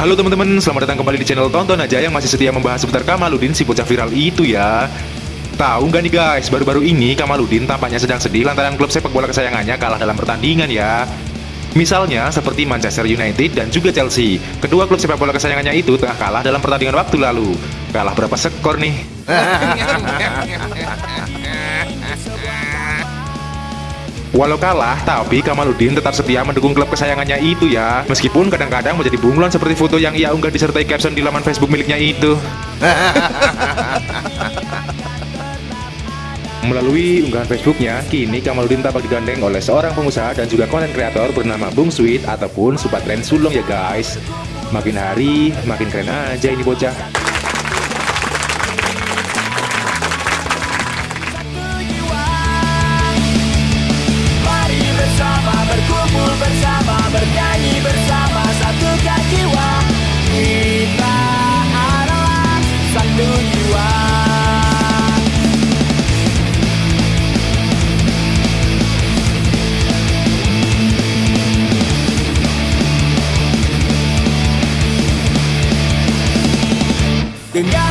Halo teman-teman, selamat datang kembali di channel Tonton Aja yang masih setia membahas seputar Kamaludin si bocah viral itu ya. Tahu nggak nih guys, baru-baru ini Kamaludin tampaknya sedang sedih lantaran klub sepak bola kesayangannya kalah dalam pertandingan ya. Misalnya seperti Manchester United dan juga Chelsea. Kedua klub sepak bola kesayangannya itu tengah kalah dalam pertandingan waktu lalu. Kalah berapa skor nih? Walau kalah, tapi Kamaludin tetap setia mendukung klub kesayangannya itu ya. Meskipun kadang-kadang menjadi bunglon seperti foto yang ia unggah disertai caption di laman Facebook miliknya itu. Melalui unggahan Facebooknya, kini Kamaludin tampak digandeng oleh seorang pengusaha dan juga konten kreator bernama Bung Sweet ataupun Subatren Sulung ya guys. Makin hari, makin keren aja ini bocah. Then I